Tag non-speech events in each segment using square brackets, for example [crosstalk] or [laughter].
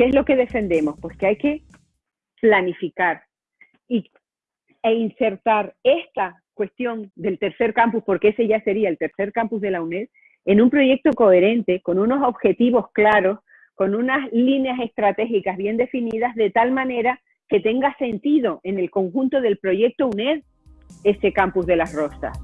¿qué es lo que defendemos? Pues que hay que planificar y, e insertar esta cuestión del tercer campus, porque ese ya sería el tercer campus de la UNED, en un proyecto coherente, con unos objetivos claros, con unas líneas estratégicas bien definidas, de tal manera que tenga sentido en el conjunto del proyecto UNED ese campus de las Rosas.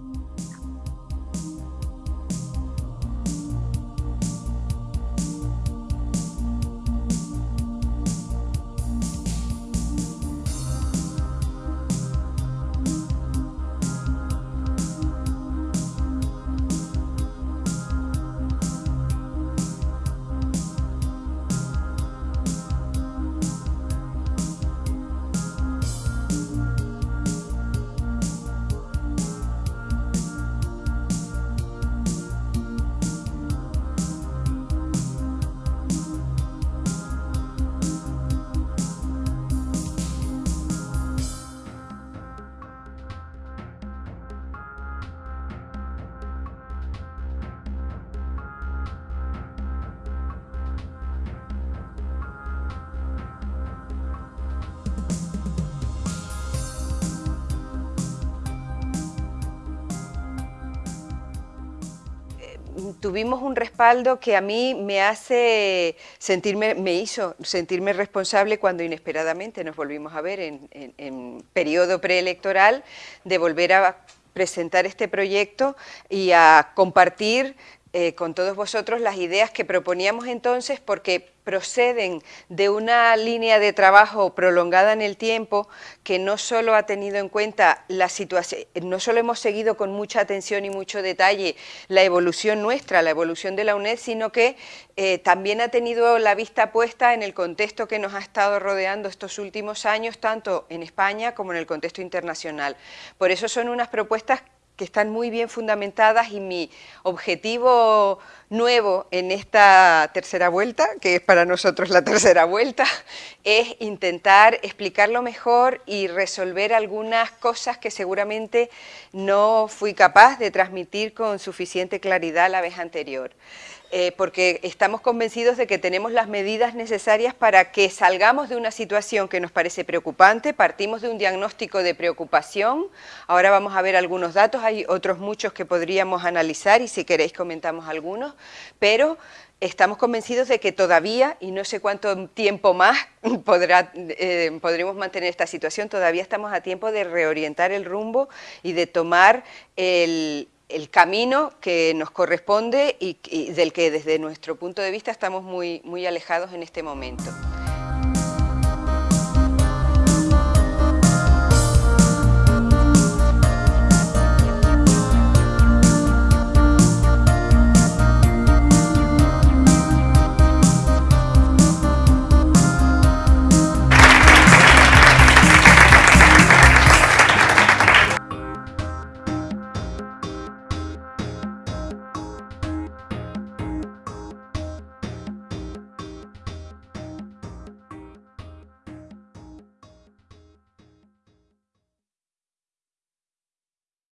Tuvimos un respaldo que a mí me hace sentirme, me hizo sentirme responsable cuando inesperadamente nos volvimos a ver en, en periodo preelectoral de volver a presentar este proyecto y a compartir eh, con todos vosotros las ideas que proponíamos entonces porque proceden de una línea de trabajo prolongada en el tiempo que no solo ha tenido en cuenta la situación, no solo hemos seguido con mucha atención y mucho detalle la evolución nuestra, la evolución de la UNED, sino que eh, también ha tenido la vista puesta en el contexto que nos ha estado rodeando estos últimos años, tanto en España como en el contexto internacional. Por eso son unas propuestas que están muy bien fundamentadas y mi objetivo nuevo en esta tercera vuelta, que es para nosotros la tercera vuelta, [laughs] es intentar explicarlo mejor y resolver algunas cosas que seguramente no fui capaz de transmitir con suficiente claridad la vez anterior. Eh, porque estamos convencidos de que tenemos las medidas necesarias para que salgamos de una situación que nos parece preocupante, partimos de un diagnóstico de preocupación, ahora vamos a ver algunos datos, hay otros muchos que podríamos analizar y si queréis comentamos algunos, pero estamos convencidos de que todavía, y no sé cuánto tiempo más [laughs] eh, podremos mantener esta situación, todavía estamos a tiempo de reorientar el rumbo y de tomar el, el camino que nos corresponde y, del que desde nuestro punto de vista estamos muy, muy alejados en este momento.